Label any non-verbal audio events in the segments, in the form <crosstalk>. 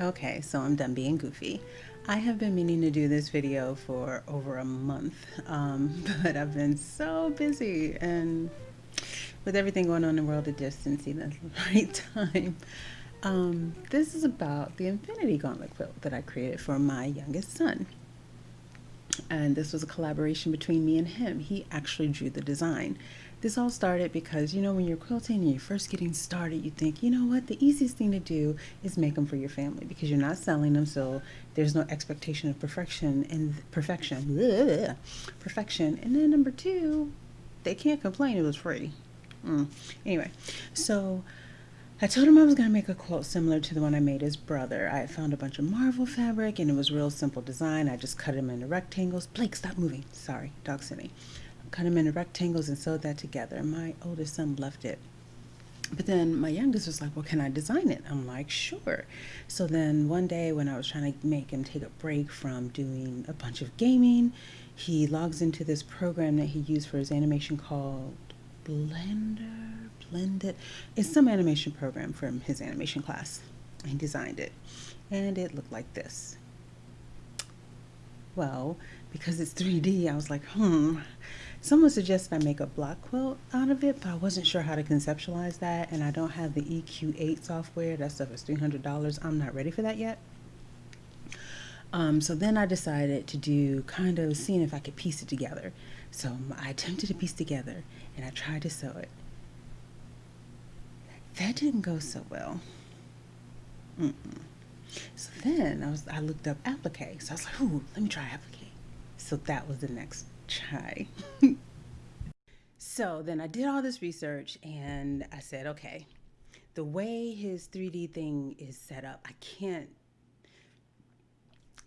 Okay, so I'm done being goofy. I have been meaning to do this video for over a month, um, <laughs> but I've been so busy and with everything going on in the world, it just didn't the <laughs> right time. Um, this is about the Infinity Gauntlet quilt that I created for my youngest son. And this was a collaboration between me and him. He actually drew the design. This all started because, you know, when you're quilting and you're first getting started, you think, you know what, the easiest thing to do is make them for your family because you're not selling them, so there's no expectation of perfection and perfection. Perfection. And then number two, they can't complain it was free. Mm. Anyway, so I told him I was going to make a quilt similar to the one I made his brother. I found a bunch of Marvel fabric and it was real simple design. I just cut them into rectangles. Blake, stop moving. Sorry, dog sitting cut them into rectangles and sewed that together. My oldest son loved it. But then my youngest was like, well, can I design it? I'm like, sure. So then one day when I was trying to make him take a break from doing a bunch of gaming, he logs into this program that he used for his animation called Blender, Blended. It's some animation program from his animation class. He designed it. And it looked like this. Well, because it's 3D, I was like, hmm, Someone suggested I make a block quilt out of it, but I wasn't sure how to conceptualize that, and I don't have the EQ8 software. That stuff is $300. I'm not ready for that yet. Um, so then I decided to do kind of seeing if I could piece it together. So I attempted to piece together, and I tried to sew it. That didn't go so well. Mm -mm. So then I was I looked up applique. So I was like, ooh, let me try applique. So that was the next try. <laughs> so then I did all this research and I said, okay, the way his 3D thing is set up, I can't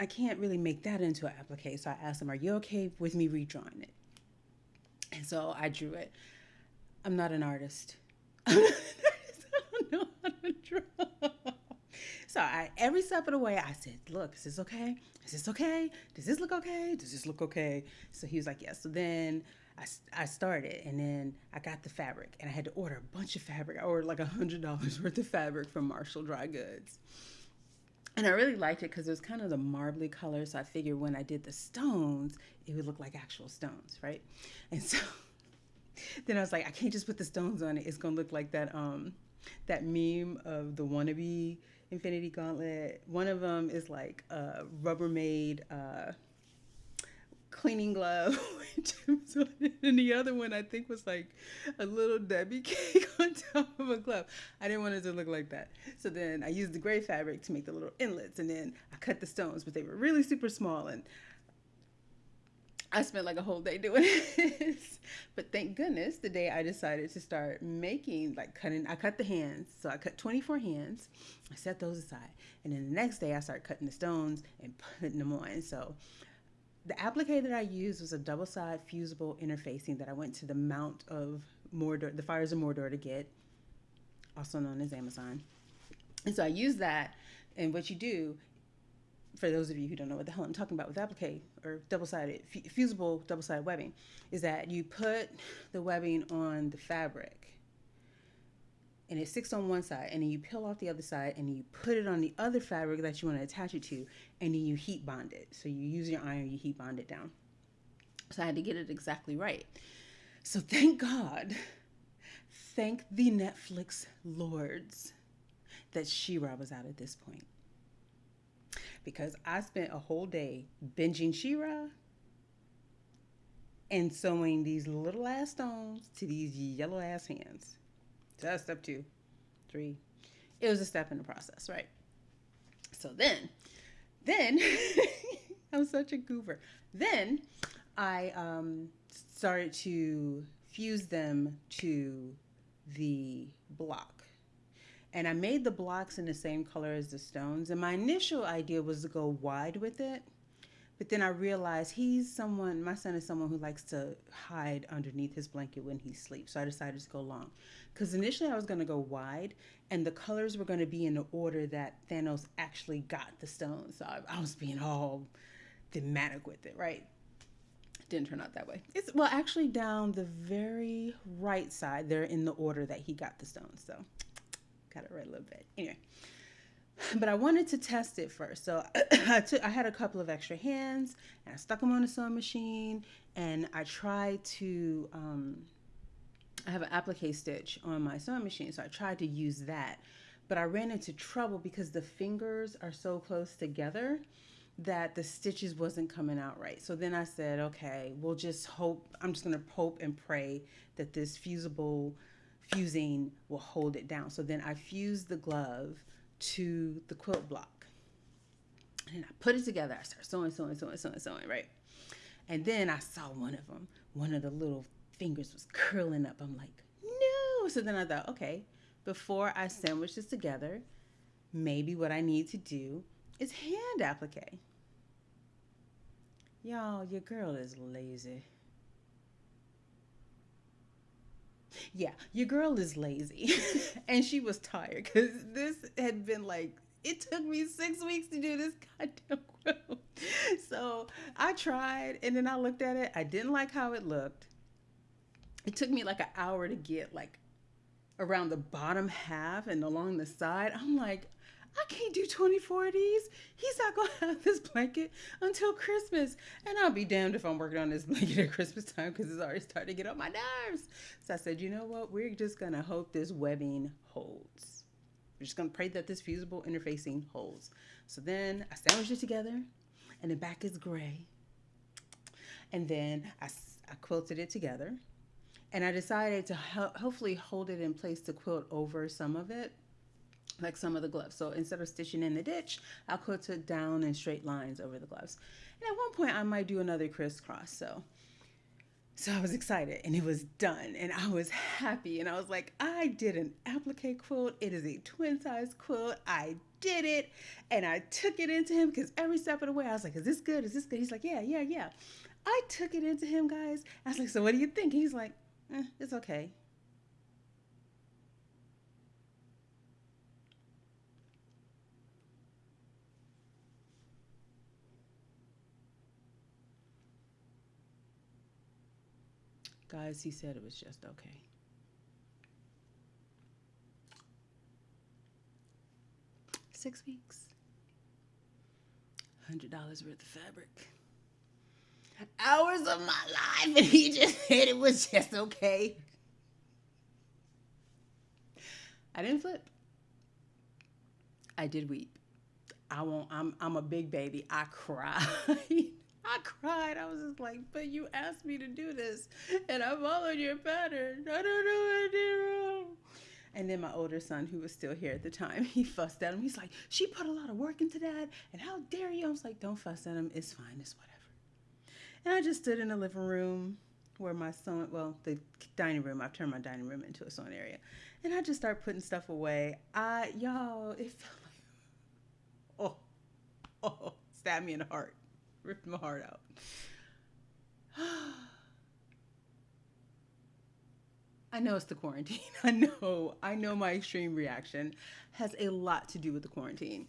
I can't really make that into an applique. So I asked him, are you okay with me redrawing it? And so I drew it. I'm not an artist. <laughs> <laughs> So I, every step of the way, I said, look, is this okay? Is this okay? Does this look okay? Does this look okay? So he was like, yes. Yeah. So then I, I started and then I got the fabric and I had to order a bunch of fabric. I ordered like a hundred dollars <laughs> worth of fabric from Marshall Dry Goods. And I really liked it because it was kind of the marbly color. So I figured when I did the stones, it would look like actual stones, right? And so <laughs> then I was like, I can't just put the stones on it. It's gonna look like that um that meme of the wannabe Infinity Gauntlet. One of them is like a Rubbermaid uh, cleaning glove, <laughs> and the other one I think was like a little Debbie <laughs> cake on top of a glove. I didn't want it to look like that. So then I used the gray fabric to make the little inlets, and then I cut the stones, but they were really super small, and I spent like a whole day doing this. <laughs> but thank goodness the day I decided to start making, like cutting, I cut the hands. So I cut 24 hands. I set those aside. And then the next day I started cutting the stones and putting them on. So the applique that I used was a double side fusible interfacing that I went to the Mount of Mordor, the Fires of Mordor to get, also known as Amazon. And so I used that. And what you do for those of you who don't know what the hell I'm talking about with applique or double-sided, fusible double-sided webbing, is that you put the webbing on the fabric and it sticks on one side and then you peel off the other side and you put it on the other fabric that you want to attach it to and then you heat bond it. So you use your iron, you heat bond it down. So I had to get it exactly right. So thank God, thank the Netflix lords that She-Ra was out at this point because I spent a whole day binging She-Ra and sewing these little ass stones to these yellow ass hands. So that's step two, three. It was a step in the process, right? So then, then <laughs> I'm such a goober. Then I um, started to fuse them to the block and I made the blocks in the same color as the stones. And my initial idea was to go wide with it. But then I realized he's someone, my son is someone who likes to hide underneath his blanket when he sleeps. So I decided to go long. Because initially I was going to go wide, and the colors were going to be in the order that Thanos actually got the stones. So I, I was being all thematic with it, right? Didn't turn out that way. It's well, actually, down the very right side, they're in the order that he got the stones. So got it right a little bit. Anyway, <sighs> but I wanted to test it first. So <coughs> I took I had a couple of extra hands and I stuck them on the sewing machine and I tried to um, I have an applique stitch on my sewing machine, so I tried to use that. But I ran into trouble because the fingers are so close together that the stitches wasn't coming out right. So then I said, okay, we'll just hope, I'm just gonna hope and pray that this fusible fusing will hold it down. So then I fused the glove to the quilt block. And I put it together. I started sewing, sewing, sewing, sewing, sewing, right? And then I saw one of them. One of the little fingers was curling up. I'm like, no. So then I thought, okay, before I sandwich this together, maybe what I need to do is hand applique. Y'all, your girl is lazy. Yeah, your girl is lazy. <laughs> and she was tired because this had been like, it took me six weeks to do this goddamn quilt. <laughs> So I tried and then I looked at it. I didn't like how it looked. It took me like an hour to get like around the bottom half and along the side. I'm like, I can't do 24 of these. He's not going to have this blanket until Christmas. And I'll be damned if I'm working on this <laughs> blanket at Christmas time because it's already starting to get on my nerves. So I said, you know what? We're just going to hope this webbing holds. We're just going to pray that this fusible interfacing holds. So then I sandwiched it together and the back is gray. And then I, I quilted it together. And I decided to ho hopefully hold it in place to quilt over some of it like some of the gloves. So instead of stitching in the ditch, I'll quilt it down in straight lines over the gloves. And at one point I might do another crisscross. So so I was excited and it was done and I was happy and I was like, I did an applique quilt. It is a twin size quilt. I did it and I took it into him because every step of the way I was like, is this good? Is this good? He's like, yeah, yeah, yeah. I took it into him, guys. I was like, so what do you think? He's like, eh, it's okay. Guys, he said it was just okay. Six weeks. $100 worth of fabric. Hours of my life, and he just <laughs> said it was just okay. I didn't flip. I did weep. I won't, I'm, I'm a big baby. I <laughs> cried. I cried. I was just like, but you asked me to do this and I followed your pattern. I don't know what I did wrong. And then my older son, who was still here at the time, <laughs> he fussed at him. He's like, she put a lot of work into that. And how dare you? I was like, don't fuss at him. It's fine. It's whatever. And I just stood in the living room where my son, well, the dining room, I've turned my dining room into a sewing area. And I just started putting stuff away. I, y'all, it felt like, <laughs> oh, oh, stabbed me in the heart ripped my heart out. <gasps> I know it's the quarantine. <laughs> I know, I know my extreme reaction has a lot to do with the quarantine.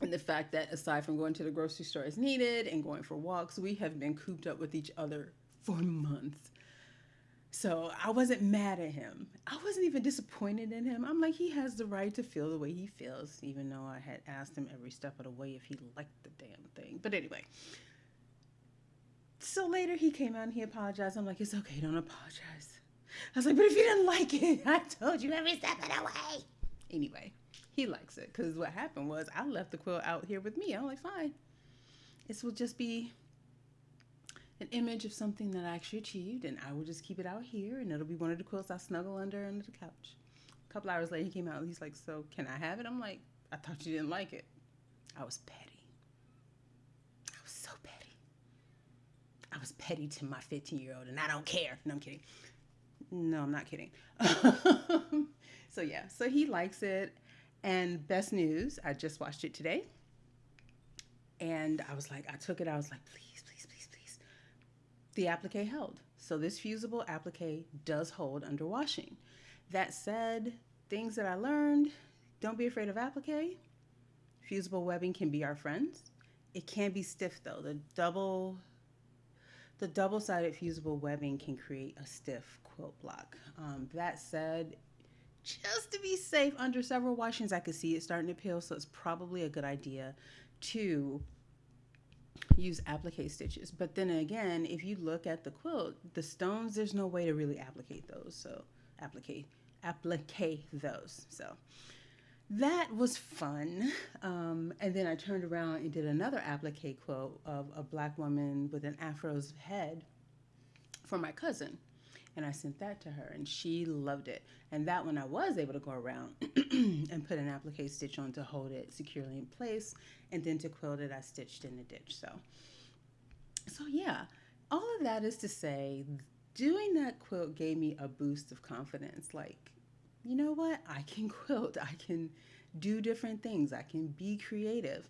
And the fact that aside from going to the grocery store as needed and going for walks, we have been cooped up with each other for months. So I wasn't mad at him. I wasn't even disappointed in him. I'm like, he has the right to feel the way he feels, even though I had asked him every step of the way if he liked the damn thing. But anyway. So later he came out and he apologized. I'm like, it's okay, don't apologize. I was like, but if you didn't like it, <laughs> I told you every step of the way. Anyway, he likes it because what happened was I left the quilt out here with me. I'm like, fine. This will just be an image of something that I actually achieved, and I will just keep it out here, and it'll be one of the quilts I snuggle under under the couch. A couple hours later, he came out. And he's like, "So can I have it?" I'm like, "I thought you didn't like it." I was petty. I was so petty. I was petty to my 15 year old, and I don't care. No, I'm kidding. No, I'm not kidding. <laughs> so yeah, so he likes it. And best news, I just watched it today. And I was like, I took it, I was like, please, please, please the applique held. So this fusible applique does hold under washing. That said, things that I learned, don't be afraid of applique. Fusible webbing can be our friends. It can be stiff though. The double the double-sided fusible webbing can create a stiff quilt block. Um, that said, just to be safe under several washings. I could see it starting to peel, so it's probably a good idea to use applique stitches. But then again, if you look at the quilt, the stones, there's no way to really applique those. So applique, applique those. So that was fun. Um, and then I turned around and did another applique quilt of a black woman with an afro's head for my cousin. And I sent that to her and she loved it. And that one I was able to go around <clears throat> and put an applique stitch on to hold it securely in place. And then to quilt it, I stitched in the ditch. So, so yeah, all of that is to say, doing that quilt gave me a boost of confidence. Like, you know what? I can <laughs> quilt. I can do different things. I can be creative.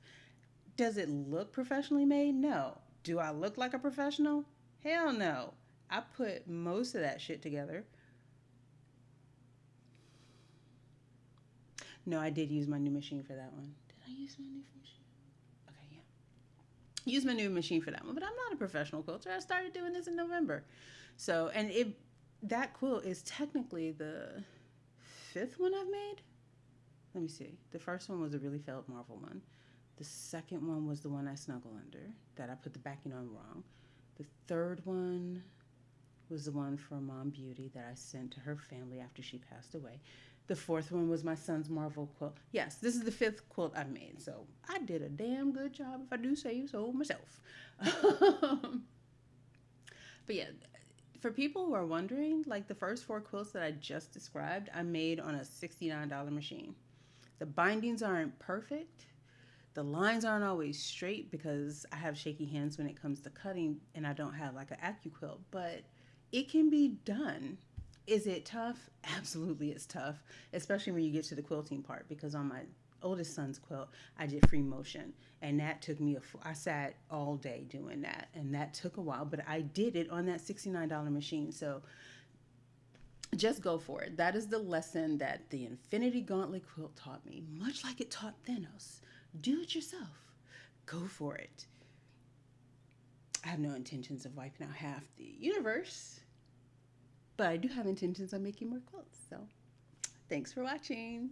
Does it look professionally made? No. Do I look like a professional? Hell no. I put most of that shit together. No, I did use my new machine for that one. Did I use my new machine? Okay, yeah. Use my new machine for that one, but I'm not a professional quilter. I started doing this in November. So, and it that quilt is technically the fifth one I've made. Let me see. The first one was a really failed marvel one. The second one was the one I snuggle under that I put the backing on wrong. The third one was the one for Mom Beauty that I sent to her family after she passed away. The fourth one was my son's Marvel quilt. Yes, this is the fifth quilt I've made, so I did a damn good job if I do say so myself. Um, but yeah, for people who are wondering, like the first four quilts that I just described, I made on a $69 machine. The bindings aren't perfect. The lines aren't always straight because I have shaky hands when it comes to cutting and I don't have like an AccuQuilt, but it can be done. Is it tough? <laughs> Absolutely, it's tough, especially when you get to the quilting part. Because on my oldest son's quilt, I did free motion, and that took me a. I sat all day doing that, and that took a while, but I did it on that sixty-nine dollar machine. So just go for it. That is the lesson that the Infinity Gauntlet quilt taught me, much like it taught Thanos. Do it yourself. Go for it. I have no intentions of wiping out half the universe, but I do have intentions of making more quilts. So thanks for watching.